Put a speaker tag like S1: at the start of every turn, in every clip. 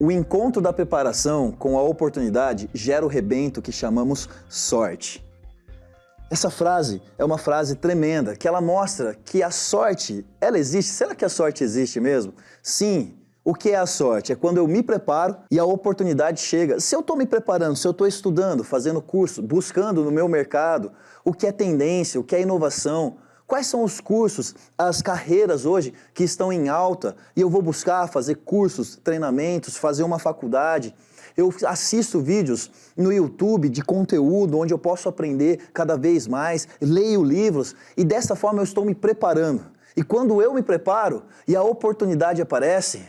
S1: O encontro da preparação com a oportunidade gera o rebento que chamamos sorte. Essa frase é uma frase tremenda, que ela mostra que a sorte, ela existe. Será que a sorte existe mesmo? Sim. O que é a sorte? É quando eu me preparo e a oportunidade chega. Se eu estou me preparando, se eu estou estudando, fazendo curso, buscando no meu mercado o que é tendência, o que é inovação, Quais são os cursos, as carreiras hoje que estão em alta e eu vou buscar fazer cursos, treinamentos, fazer uma faculdade? Eu assisto vídeos no YouTube de conteúdo onde eu posso aprender cada vez mais, leio livros e dessa forma eu estou me preparando. E quando eu me preparo e a oportunidade aparece,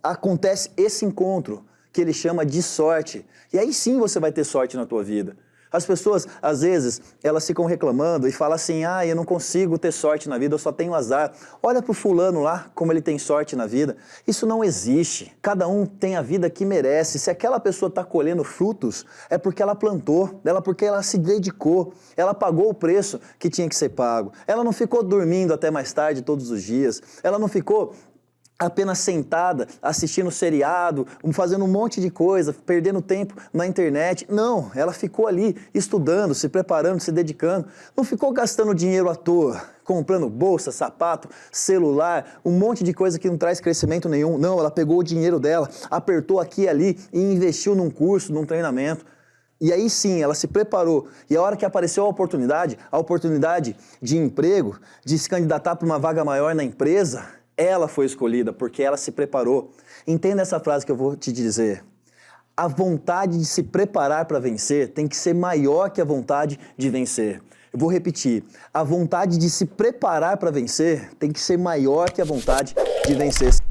S1: acontece esse encontro que ele chama de sorte. E aí sim você vai ter sorte na tua vida. As pessoas, às vezes, elas ficam reclamando e falam assim, ah, eu não consigo ter sorte na vida, eu só tenho azar. Olha pro fulano lá, como ele tem sorte na vida. Isso não existe. Cada um tem a vida que merece. Se aquela pessoa está colhendo frutos, é porque ela plantou, ela porque ela se dedicou, ela pagou o preço que tinha que ser pago. Ela não ficou dormindo até mais tarde todos os dias, ela não ficou apenas sentada, assistindo seriado, fazendo um monte de coisa, perdendo tempo na internet. Não, ela ficou ali estudando, se preparando, se dedicando. Não ficou gastando dinheiro à toa, comprando bolsa, sapato, celular, um monte de coisa que não traz crescimento nenhum. Não, ela pegou o dinheiro dela, apertou aqui e ali e investiu num curso, num treinamento. E aí sim, ela se preparou. E a hora que apareceu a oportunidade, a oportunidade de emprego, de se candidatar para uma vaga maior na empresa, ela foi escolhida porque ela se preparou. Entenda essa frase que eu vou te dizer. A vontade de se preparar para vencer tem que ser maior que a vontade de vencer. Eu vou repetir. A vontade de se preparar para vencer tem que ser maior que a vontade de vencer.